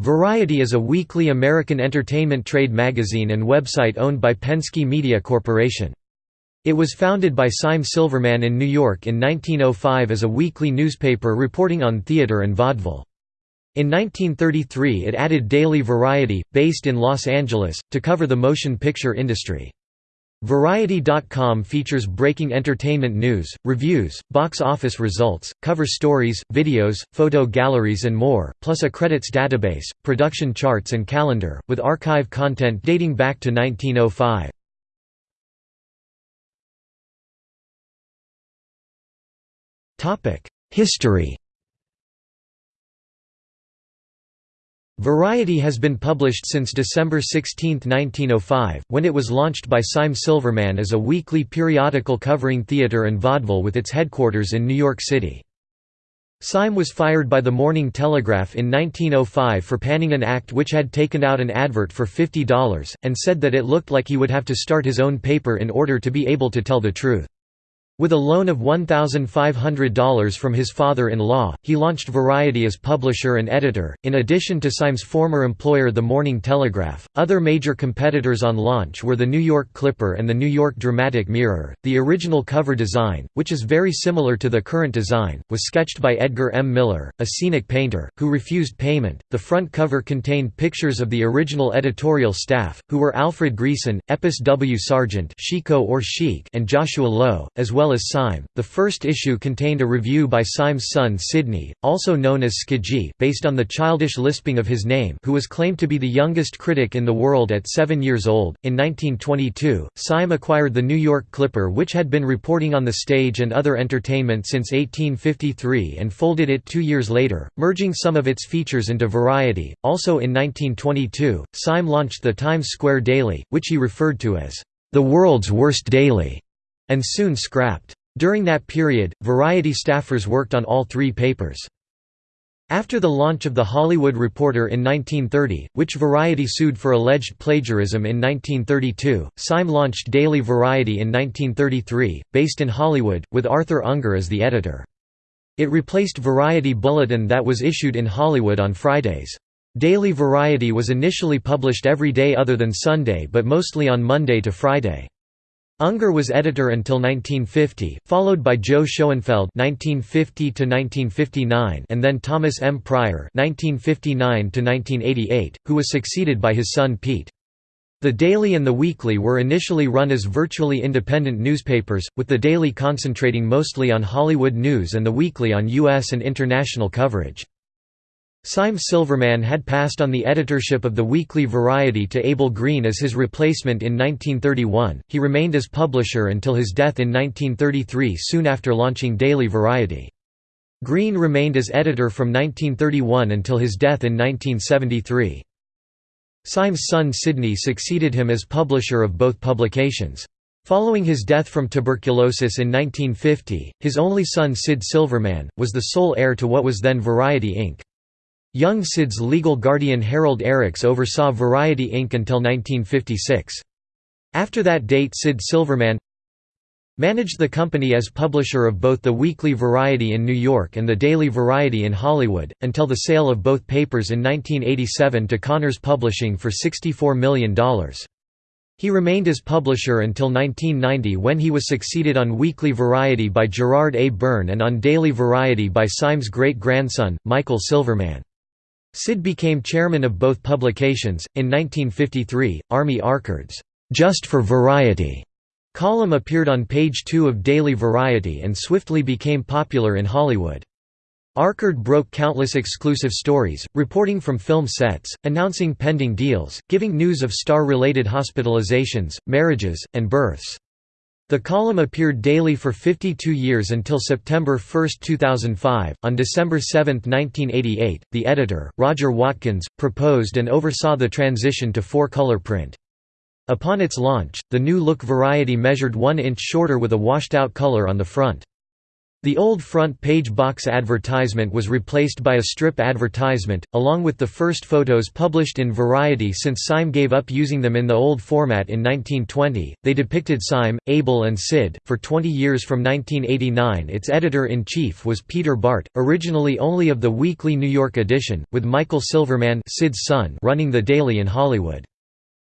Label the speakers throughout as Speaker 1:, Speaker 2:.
Speaker 1: Variety is a weekly American entertainment trade magazine and website owned by Penske Media Corporation. It was founded by Sime Silverman in New York in 1905 as a weekly newspaper reporting on theater and vaudeville. In 1933 it added Daily Variety, based in Los Angeles, to cover the motion picture industry. Variety.com features breaking entertainment news, reviews, box office results, cover stories, videos, photo galleries and more, plus a credits database, production charts and calendar, with archive content dating back to 1905. History Variety has been published since December 16, 1905, when it was launched by Sime Silverman as a weekly periodical covering theater and vaudeville with its headquarters in New York City. Sime was fired by the Morning Telegraph in 1905 for panning an act which had taken out an advert for $50, and said that it looked like he would have to start his own paper in order to be able to tell the truth. With a loan of $1,500 from his father-in-law, he launched Variety as publisher and editor. In addition to Sime's former employer the Morning Telegraph, other major competitors on launch were the New York Clipper and the New York Dramatic Mirror. The original cover design, which is very similar to the current design, was sketched by Edgar M. Miller, a scenic painter, who refused payment. The front cover contained pictures of the original editorial staff, who were Alfred Greason, Epes W. Sargent, Chico or Chic, and Joshua Lowe, as well well as Sime. The first issue contained a review by Sime's son Sidney, also known as Skidgee, based on the childish lisping of his name, who was claimed to be the youngest critic in the world at seven years old. In 1922, Sime acquired the New York Clipper, which had been reporting on the stage and other entertainment since 1853, and folded it two years later, merging some of its features into Variety. Also in 1922, Sime launched the Times Square Daily, which he referred to as the world's worst daily and soon scrapped. During that period, Variety staffers worked on all three papers. After the launch of The Hollywood Reporter in 1930, which Variety sued for alleged plagiarism in 1932, Sime launched Daily Variety in 1933, based in Hollywood, with Arthur Ungar as the editor. It replaced Variety Bulletin that was issued in Hollywood on Fridays. Daily Variety was initially published every day other than Sunday but mostly on Monday to Friday. Ungar was editor until 1950, followed by Joe Schoenfeld (1950–1959) and then Thomas M. Pryor (1959–1988), who was succeeded by his son Pete. The Daily and the Weekly were initially run as virtually independent newspapers, with the Daily concentrating mostly on Hollywood news and the Weekly on U.S. and international coverage. Sime Silverman had passed on the editorship of the weekly Variety to Abel Green as his replacement in 1931. He remained as publisher until his death in 1933 soon after launching Daily Variety. Green remained as editor from 1931 until his death in 1973. Sime's son Sidney succeeded him as publisher of both publications. Following his death from tuberculosis in 1950, his only son Sid Silverman, was the sole heir to what was then Variety Inc. Young Sid's legal guardian Harold Erichs oversaw Variety Inc. until 1956. After that date Sid Silverman managed the company as publisher of both the Weekly Variety in New York and the Daily Variety in Hollywood, until the sale of both papers in 1987 to Cahners Publishing for $64 million. He remained as publisher until 1990 when he was succeeded on Weekly Variety by Gerard A. Byrne and on Daily Variety by Sime's great-grandson, Michael Silverman. Sid became chairman of both publications. In 1953, Army Archerd's Just for Variety column appeared on page 2 of Daily Variety and swiftly became popular in Hollywood. Archerd broke countless exclusive stories, reporting from film sets, announcing pending deals, giving news of star-related hospitalizations, marriages, and births. The column appeared daily for 52 years until September 1, 2005. On December 7, 1988, the editor, Roger Watkins, proposed and oversaw the transition to four-color print. Upon its launch, the new look variety measured one inch shorter with a washed-out color on the front. The old front page box advertisement was replaced by a strip advertisement, along with the first photos published in Variety since Sime gave up using them in the old format in 1920. They depicted Sime, Abel, and Sid. For 20 years from 1989, its editor in chief was Peter Bart, originally only of the weekly New York edition, with Michael Silverman, Sid's son, running the daily in Hollywood.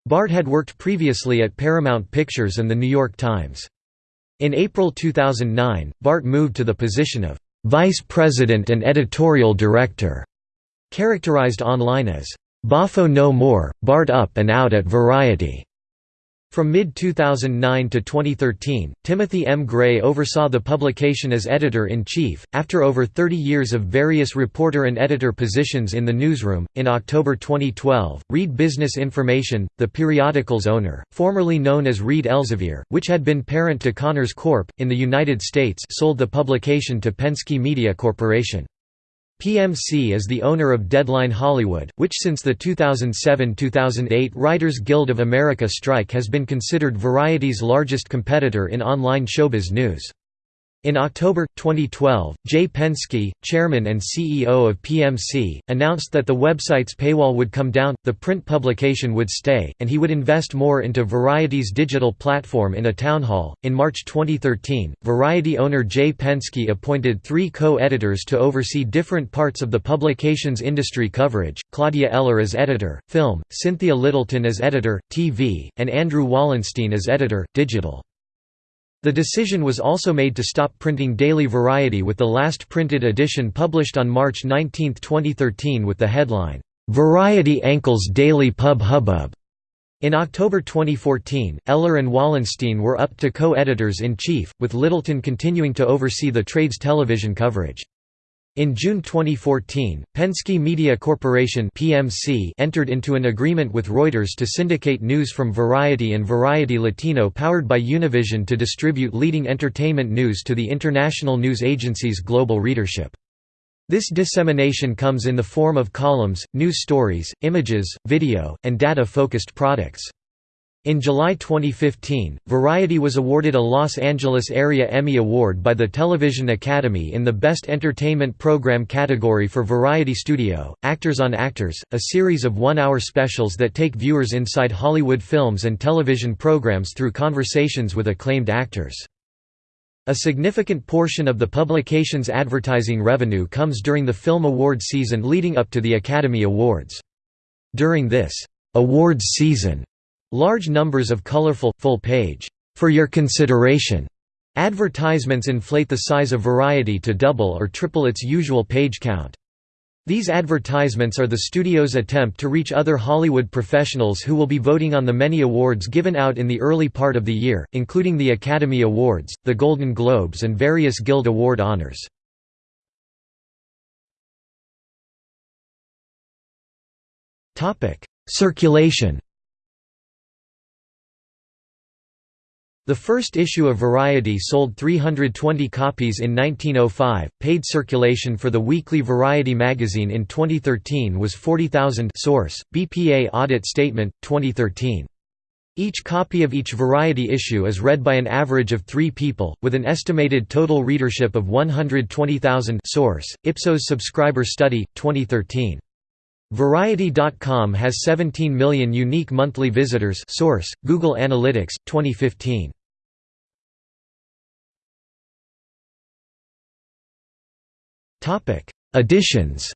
Speaker 1: Bart had worked previously at Paramount Pictures and The New York Times. In April 2009, Bart moved to the position of vice president and editorial director, characterized online as Boffo no more, Bart up and out at Variety. From mid-2009 to 2013, Timothy M. Gray oversaw the publication as editor-in-chief. After over 30 years of various reporter and editor positions in the newsroom, in October 2012, Reed Business Information, the periodical's owner, formerly known as Reed Elsevier, which had been parent to Cahners Corp. in the United States, sold the publication to Penske Media Corporation. PMC is the owner of Deadline Hollywood, which since the 2007–2008 Writers Guild of America strike has been considered Variety's largest competitor in online showbiz news. In October 2012, Jay Penske, chairman and CEO of PMC, announced that the website's paywall would come down, the print publication would stay, and he would invest more into Variety's digital platform in a town hall. In March 2013, Variety owner Jay Penske appointed three co editors to oversee different parts of the publication's industry coverage Claudia Eller as editor, film, Cynthia Littleton as editor, TV, and Andrew Wallenstein as editor, digital. The decision was also made to stop printing Daily Variety with the last printed edition published on March 19, 2013 with the headline, "'Variety Ankles Daily Pub Hubbub". In October 2014, Eller and Wallenstein were up to co-editors-in-chief, with Littleton continuing to oversee the trade's television coverage. In June 2014, Penske Media Corporation (PMC) entered into an agreement with Reuters to syndicate news from Variety and Variety Latino powered by Univision to distribute leading entertainment news to the international news agency's global readership. This dissemination comes in the form of columns, news stories, images, video, and data-focused products. In July 2015, Variety was awarded a Los Angeles Area Emmy Award by the Television Academy in the Best Entertainment Program category for Variety Studio, Actors on Actors, a series of one-hour specials that take viewers inside Hollywood films and television programs through conversations with acclaimed actors. A significant portion of the publication's advertising revenue comes during the film awards season leading up to the Academy Awards. During this awards season, Large numbers of colorful, full-page, "'For Your Consideration' advertisements inflate the size of Variety to double or triple its usual page count. These advertisements are the studio's attempt to reach other Hollywood professionals who will be voting on the many awards given out in the early part of the year, including the Academy Awards, the Golden Globes and various Guild Award honors. Circulation The first issue of Variety sold 320 copies in 1905. Paid circulation for the weekly Variety magazine in 2013 was 40,000. Source: BPA Audit Statement 2013. Each copy of each Variety issue is read by an average of three people, with an estimated total readership of 120,000 Source, Ipsos Subscriber Study, 2013. Variety.com has 17 million unique monthly visitors source, Google Analytics, 2015. Editions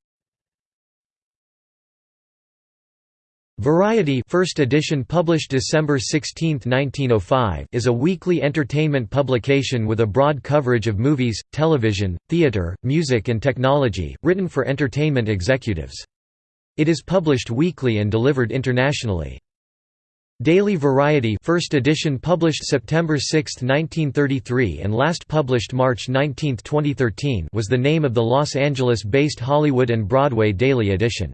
Speaker 1: Variety first edition published December 16, 1905 is a weekly entertainment publication with a broad coverage of movies, television, theater, music and technology, written for entertainment executives. It is published weekly and delivered internationally. Daily Variety first edition published September 6, 1933 and last published March 19, 2013 was the name of the Los Angeles-based Hollywood and Broadway daily edition.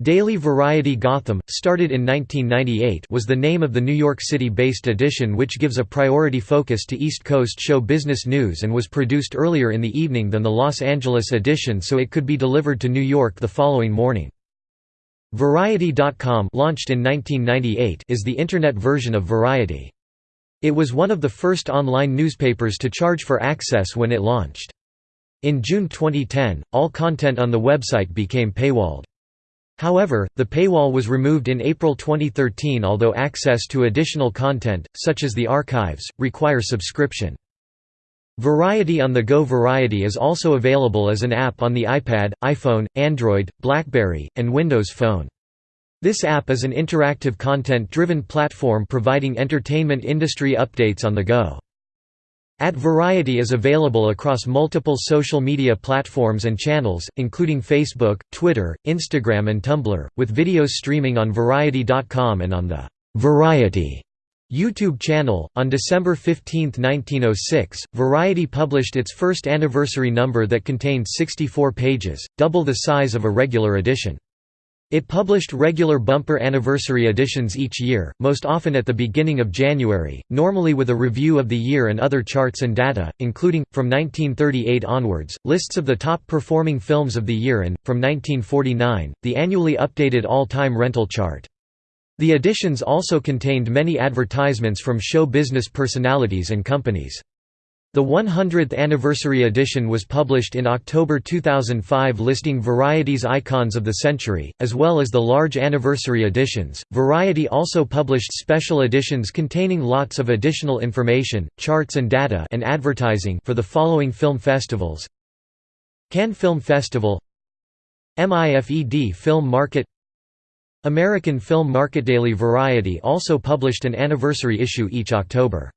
Speaker 1: Daily Variety Gotham, started in 1998 was the name of the New York City-based edition which gives a priority focus to East Coast show business news and was produced earlier in the evening than the Los Angeles edition so it could be delivered to New York the following morning. Variety.com launched in 1998 is the Internet version of Variety. It was one of the first online newspapers to charge for access when it launched. In June 2010, all content on the website became paywalled. However, the paywall was removed in April 2013 although access to additional content, such as the archives, require subscription. Variety on the Go Variety is also available as an app on the iPad, iPhone, Android, BlackBerry, and Windows Phone. This app is an interactive content-driven platform providing entertainment industry updates on the go. At Variety is available across multiple social media platforms and channels, including Facebook, Twitter, Instagram and Tumblr, with videos streaming on Variety.com and on the Variety YouTube channel. On December 15, 1906, Variety published its first anniversary number that contained 64 pages, double the size of a regular edition. It published regular bumper anniversary editions each year, most often at the beginning of January, normally with a review of the year and other charts and data, including, from 1938 onwards, lists of the top performing films of the year and, from 1949, the annually updated all-time rental chart. The editions also contained many advertisements from show business personalities and companies. The 100th anniversary edition was published in October 2005 listing Variety's icons of the century, as well as the large anniversary editions. Variety also published special editions containing lots of additional information, charts and data and advertising for the following film festivals: Cannes Film Festival, MIFED Film Market, American Film Market. Daily Variety also published an anniversary issue each October.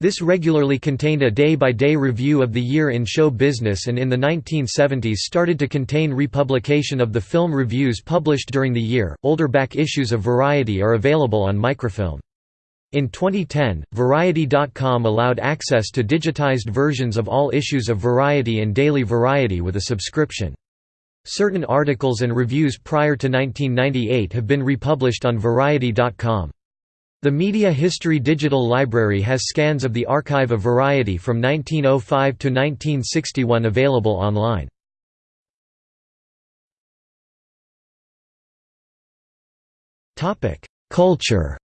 Speaker 1: This regularly contained a day-by-day -day review of the year in show business and in the 1970s started to contain republication of the film reviews published during the year. Older back issues of Variety are available on microfilm. In 2010, Variety.com allowed access to digitized versions of all issues of Variety and Daily Variety with a subscription. Certain articles and reviews prior to 1998 have been republished on Variety.com. The Media History Digital Library has scans of the Archive of Variety from 1905 to 1961 available online. Culture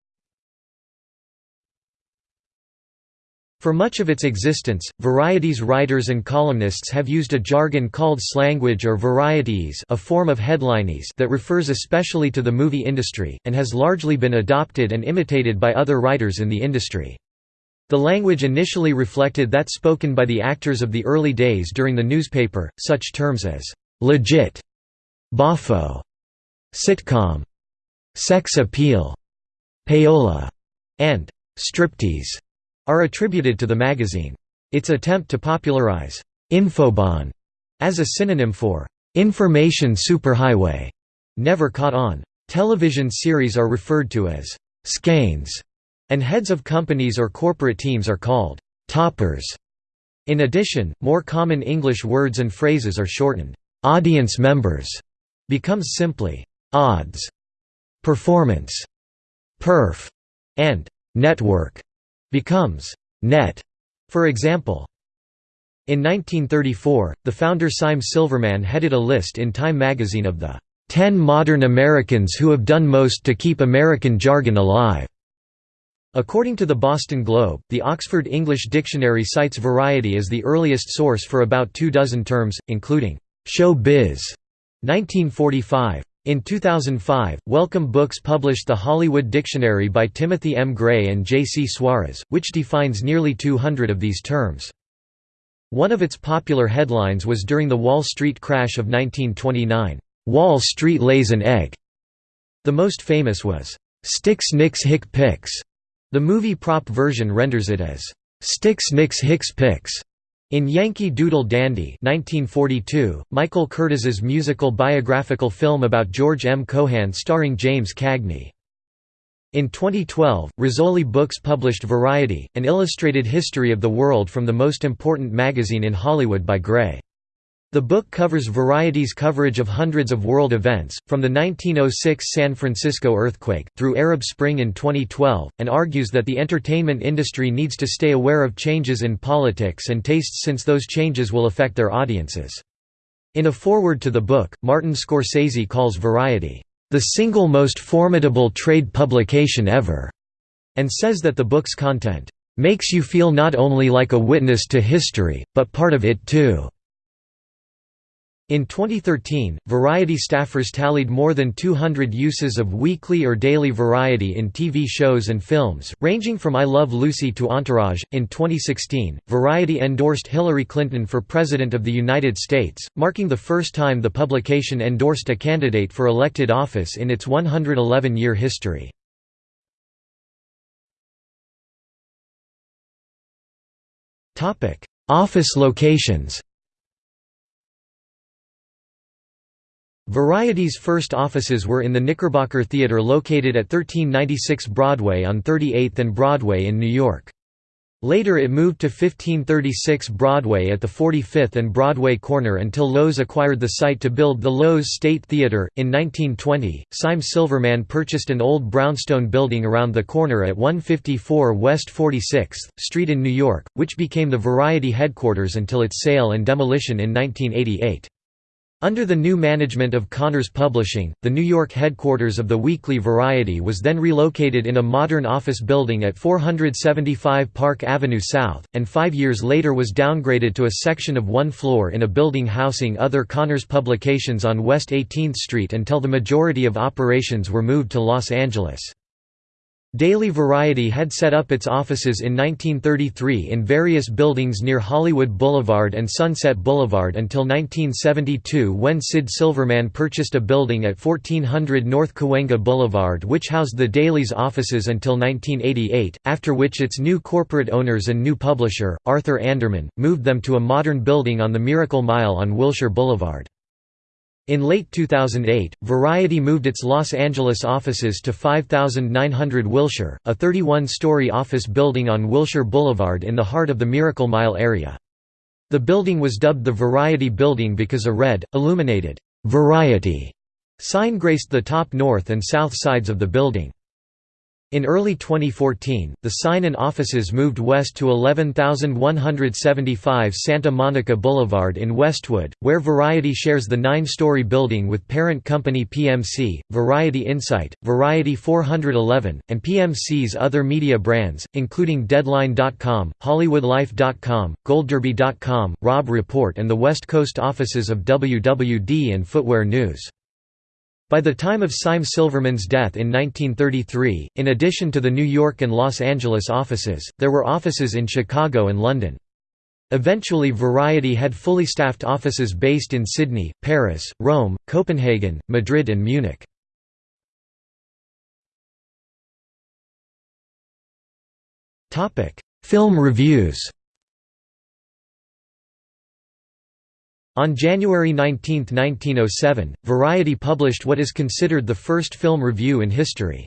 Speaker 1: For much of its existence, Variety's writers and columnists have used a jargon called slanguage or Varietyese a form of headlinese that refers especially to the movie industry, and has largely been adopted and imitated by other writers in the industry. The language initially reflected that spoken by the actors of the early days during the newspaper, such terms as «legit», «boffo», «sitcom», «sex appeal», «payola», and «striptease» are attributed to the magazine. Its attempt to popularize «infobahn» as a synonym for «information superhighway» never caught on. Television series are referred to as «skeins», and heads of companies or corporate teams are called «toppers». In addition, more common English words and phrases are shortened. «Audience members» becomes simply «odds», «performance», «perf», and «network» becomes net, for example. In 1934, the founder Sime Silverman headed a list in Time magazine of the 10 modern Americans who have done most to keep American jargon alive. According to the Boston Globe, the Oxford English Dictionary cites variety as the earliest source for about two dozen terms, including show biz 1945, in 2005, Welcome Books published the Hollywood Dictionary by Timothy M. Gray and J. C. Suarez, which defines nearly 200 of these terms. One of its popular headlines was during the Wall Street crash of 1929, "'Wall Street lays an egg'". The most famous was, "'Sticks Nix Hick Pix'". The movie prop version renders it as, "'Sticks Nix Hicks Pix'". In Yankee Doodle Dandy 1942, Michael Curtiz's musical biographical film about George M. Cohan starring James Cagney. In 2012, Rizzoli Books published Variety, an illustrated history of the world from the most important magazine in Hollywood by Gray. The book covers Variety's coverage of hundreds of world events, from the 1906 San Francisco earthquake, through Arab Spring in 2012, and argues that the entertainment industry needs to stay aware of changes in politics and tastes since those changes will affect their audiences. In a foreword to the book, Martin Scorsese calls Variety, "...the single most formidable trade publication ever", and says that the book's content makes you feel not only like a witness to history, but part of it too." In 2013, Variety staffers tallied more than 200 uses of weekly or daily variety in TV shows and films, ranging from I Love Lucy to Entourage. In 2016, Variety endorsed Hillary Clinton for President of the United States, marking the first time the publication endorsed a candidate for elected office in its 111 year history. Office locations Variety's first offices were in the Knickerbocker Theatre located at 1396 Broadway on 38th and Broadway in New York. Later it moved to 1536 Broadway at the 45th and Broadway corner until Loews acquired the site to build the Loews State Theatre. In 1920, Sime Silverman purchased an old brownstone building around the corner at 154 West 46th Street in New York, which became the Variety headquarters until its sale and demolition in 1988. Under the new management of Cahners Publishing, the New York headquarters of the Weekly Variety was then relocated in a modern office building at 475 Park Avenue South, and five years later was downgraded to a section of one floor in a building housing other Cahners publications on West 18th Street until the majority of operations were moved to Los Angeles. Daily Variety had set up its offices in 1933 in various buildings near Hollywood Boulevard and Sunset Boulevard until 1972 when Sid Silverman purchased a building at 1400 North Cahuenga Boulevard which housed the Daily's offices until 1988, after which its new corporate owners and new publisher, Arthur Anderman, moved them to a modern building on the Miracle Mile on Wilshire Boulevard. In late 2008, Variety moved its Los Angeles offices to 5900 Wilshire, a 31-story office building on Wilshire Boulevard in the heart of the Miracle Mile area. The building was dubbed the Variety Building because a red, illuminated, "'Variety' sign graced the top north and south sides of the building. In early 2014, the sign and offices moved west to 11175 Santa Monica Boulevard in Westwood, where Variety shares the nine-story building with parent company PMC, Variety Insight, Variety 411, and PMC's other media brands, including Deadline.com, HollywoodLife.com, GoldDerby.com, Robb Report and the West Coast offices of WWD and Footwear News. By the time of Sime Silverman's death in 1933, in addition to the New York and Los Angeles offices, there were offices in Chicago and London. Eventually Variety had fully staffed offices based in Sydney, Paris, Rome, Copenhagen, Madrid and Munich. Film reviews On January 19, 1907, Variety published what is considered the first film review in history.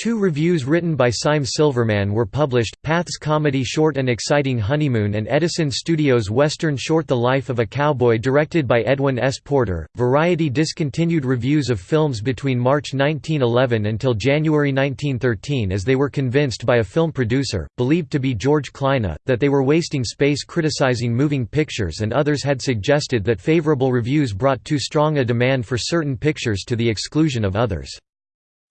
Speaker 1: Two reviews written by Sime Silverman were published, Path's comedy short and Exciting Honeymoon and Edison Studios' western short The Life of a Cowboy directed by Edwin S. Porter. Variety discontinued reviews of films between March 1911 until January 1913 as they were convinced by a film producer, believed to be George Kleine, that they were wasting space criticizing moving pictures and others had suggested that favorable reviews brought too strong a demand for certain pictures to the exclusion of others.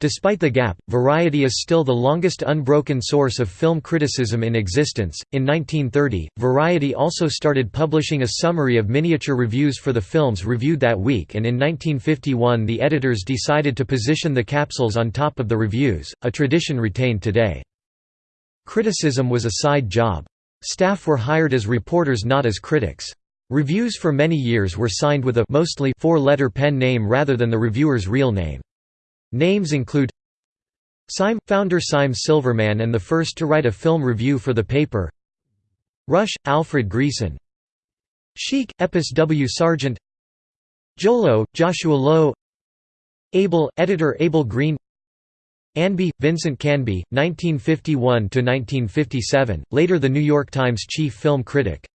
Speaker 1: Despite the gap, Variety is still the longest unbroken source of film criticism in existence. In 1930, Variety also started publishing a summary of miniature reviews for the films reviewed that week, and in 1951 the editors decided to position the capsules on top of the reviews, a tradition retained today. Criticism was a side job. Staff were hired as reporters not as critics. Reviews for many years were signed with a mostly four-letter pen name rather than the reviewer's real name. Names include Sime – founder Sime Silverman and the first to write a film review for the paper. Rush – Alfred Greason Sheik – Epes W. Sargent. Jolo – Joshua Lowe. Abel – editor Abel Green. Anby – Vincent Canby, 1951–1957, later The New York Times chief film critic.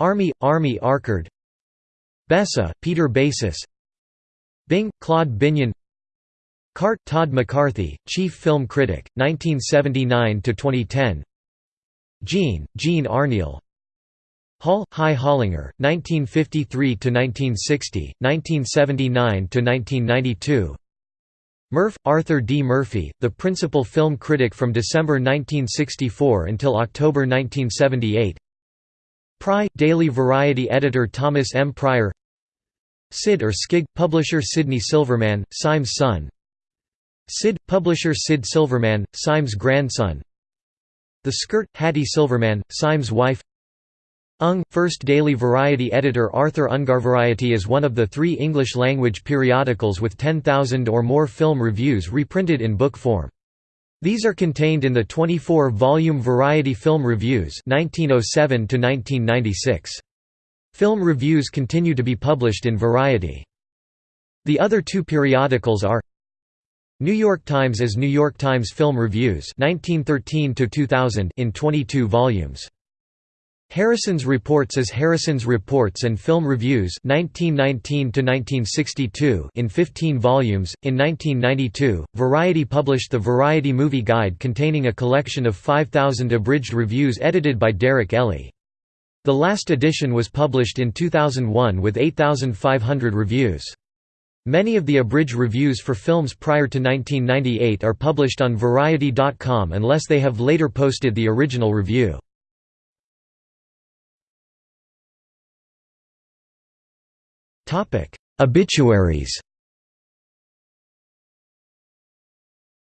Speaker 1: Army – Army Archerd Bessa – Peter Basis. Bing – Claude Binyon Cart Todd McCarthy, chief film critic, 1979 to 2010. Jean, Jean Arneel. Hall, Hy Hollinger, 1953 to 1960, 1979 to 1992. Murph, Arthur D. Murphy, the principal film critic from December 1964 until October 1978 Pry, Daily Variety editor Thomas M. Pryor Sid or Skig, publisher Sidney Silverman, Sime's son Sid, publisher Sid Silverman, Sime's grandson The Skirt, Hattie Silverman, Sime's wife Ung, first daily variety editor Arthur Ungar Variety is one of the three English-language periodicals with 10,000 or more film reviews reprinted in book form. These are contained in the 24-volume Variety Film Reviews 1907 Film reviews continue to be published in Variety. The other two periodicals are New York Times as New York Times Film Reviews 1913 in 22 volumes. Harrison's Reports as Harrison's Reports and Film Reviews 1919 in 15 volumes. In 1992, Variety published the Variety Movie Guide containing a collection of 5,000 abridged reviews edited by Derek Elley. The last edition was published in 2001 with 8,500 reviews. Many of the abridged reviews for films prior to 1998 are published on Variety.com unless they have later posted the original review. Obituaries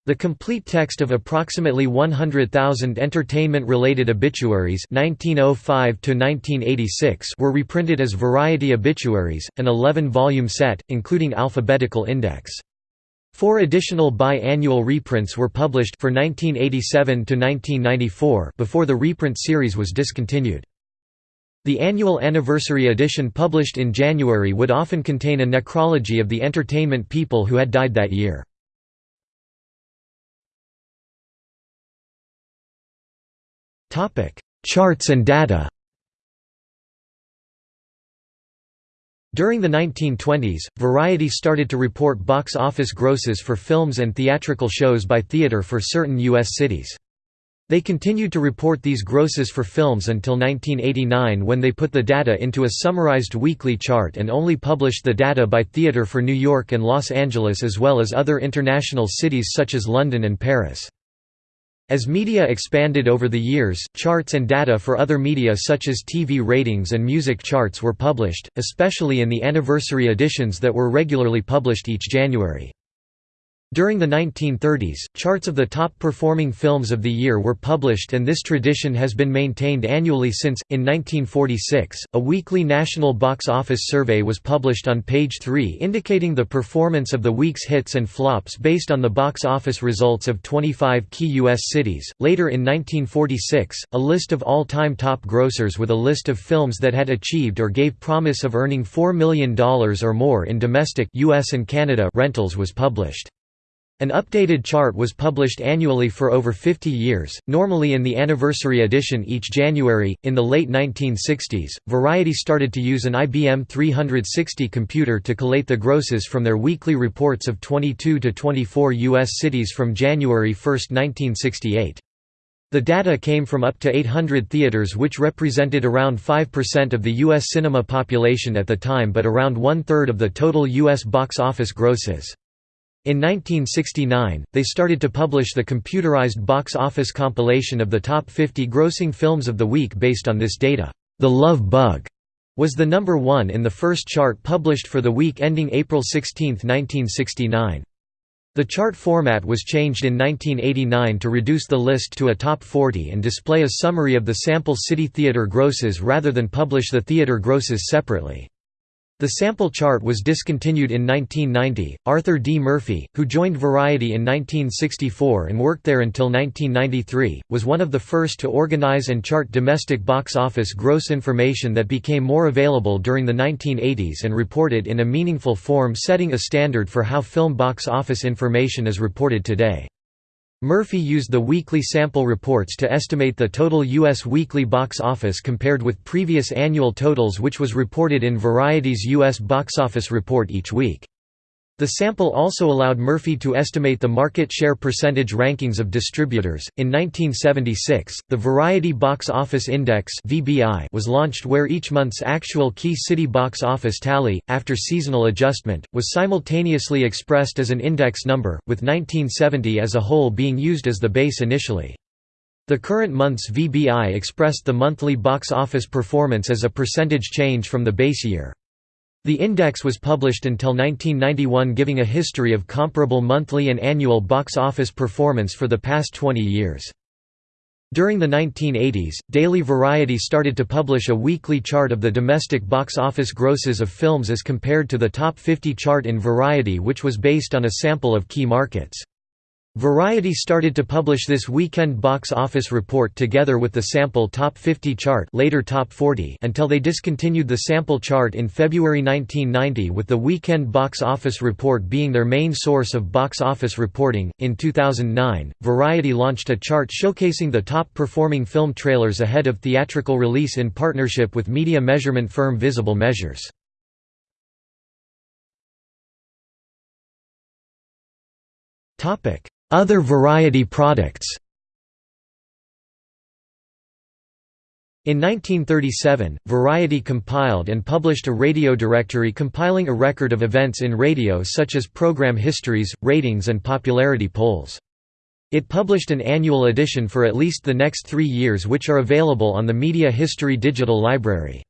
Speaker 1: The complete text of approximately 100,000 entertainment-related obituaries 1905 were reprinted as Variety Obituaries, an 11-volume set, including alphabetical index. Four additional bi-annual reprints were published for 1987 to 1994 before the reprint series was discontinued. The annual anniversary edition published in January would often contain a necrology of the entertainment people who had died that year. Charts and data During the 1920s, Variety started to report box office grosses for films and theatrical shows by theater for certain U.S. cities. They continued to report these grosses for films until 1989 when they put the data into a summarized weekly chart and only published the data by theater for New York and Los Angeles as well as other international cities such as London and Paris. As media expanded over the years, charts and data for other media such as TV ratings and music charts were published, especially in the anniversary editions that were regularly published each January. During the 1930s, charts of the top-performing films of the year were published and this tradition has been maintained annually since. In 1946, a weekly national box office survey was published on page 3 indicating the performance of the week's hits and flops based on the box office results of 25 key U.S. cities. Later in 1946, a list of all-time top grossers with a list of films that had achieved or gave promise of earning $4 million or more in domestic US and Canada rentals was published. An updated chart was published annually for over 50 years, normally in the anniversary edition each January. In the late 1960s, Variety started to use an IBM 360 computer to collate the grosses from their weekly reports of 22 to 24 U.S. cities from January 1, 1968. The data came from up to 800 theaters which represented around 5% of the U.S. cinema population at the time but around one-third of the total U.S. box office grosses. In 1969, they started to publish the computerized box office compilation of the top 50 grossing films of the week based on this data. The Love Bug was the number one in the first chart published for the week ending April 16, 1969. The chart format was changed in 1989 to reduce the list to a top 40 and display a summary of the sample city theater grosses rather than publish the theater grosses separately. The sample chart was discontinued in 1990. Arthur D. Murphy, who joined Variety in 1964 and worked there until 1993, was one of the first to organize and chart domestic box office gross information that became more available during the 1980s and reported in a meaningful form, setting a standard for how film box office information is reported today. Murphy used the weekly sample reports to estimate the total U.S. weekly box office compared with previous annual totals which was reported in Variety's U.S. box office report each week. The sample also allowed Murphy to estimate the market share percentage rankings of distributors. In 1976, the Variety Box Office Index (VBI) was launched where each month's actual key city box office tally after seasonal adjustment was simultaneously expressed as an index number, with 1970 as a whole being used as the base initially. The current month's VBI expressed the monthly box office performance as a percentage change from the base year. The index was published until 1991 giving a history of comparable monthly and annual box office performance for the past 20 years. During the 1980s, Daily Variety started to publish a weekly chart of the domestic box office grosses of films as compared to the Top 50 chart in Variety which was based on a sample of key markets. Variety started to publish this weekend box office report together with the sample Top 50 chart later Top 40 until they discontinued the sample chart in February 1990 with the weekend box office report being their main source of box office reporting. In 2009, Variety launched a chart showcasing the top performing film trailers ahead of theatrical release in partnership with media measurement firm Visible Measures. Topic other variety products In 1937, Variety compiled and published a radio directory compiling a record of events in radio such as program histories, ratings and popularity polls. It published an annual edition for at least the next three years which are available on the Media History Digital Library.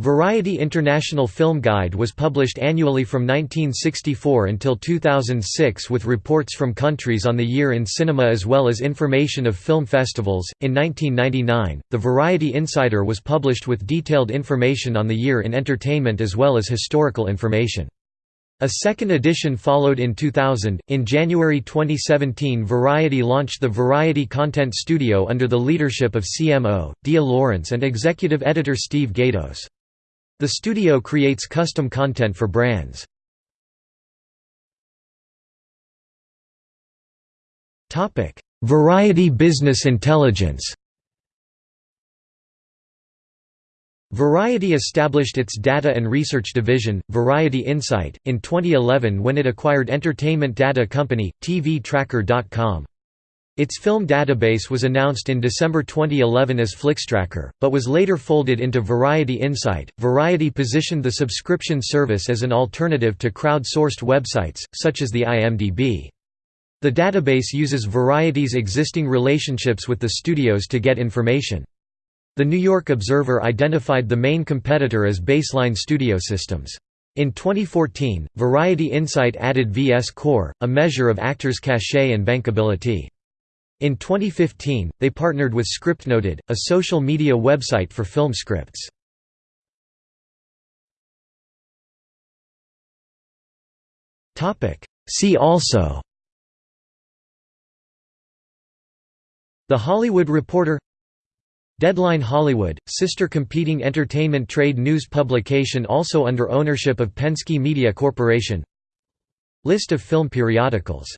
Speaker 1: Variety International Film Guide was published annually from 1964 until 2006 with reports from countries on the year in cinema as well as information of film festivals. In 1999, the Variety Insider was published with detailed information on the year in entertainment as well as historical information. A second edition followed in 2000. In January 2017, Variety launched the Variety Content Studio under the leadership of CMO, Dea Lawrence and executive editor Steve Gaydos. The studio creates custom content for brands. Variety Business Intelligence Variety established its data and research division, Variety Insight, in 2011 when it acquired entertainment data company, TVTracker.com. Its film database was announced in December 2011 as Flixtracker, but was later folded into Variety Insight. Variety positioned the subscription service as an alternative to crowd-sourced websites, such as the IMDb. The database uses Variety's existing relationships with the studios to get information. The New York Observer identified the main competitor as Baseline Studio Systems. In 2014, Variety Insight added VScore, a measure of actors' cachet and bankability. In 2015, they partnered with ScriptNoted, a social media website for film scripts. See also The Hollywood Reporter Deadline Hollywood, sister competing entertainment trade news publication also under ownership of Penske Media Corporation List of film periodicals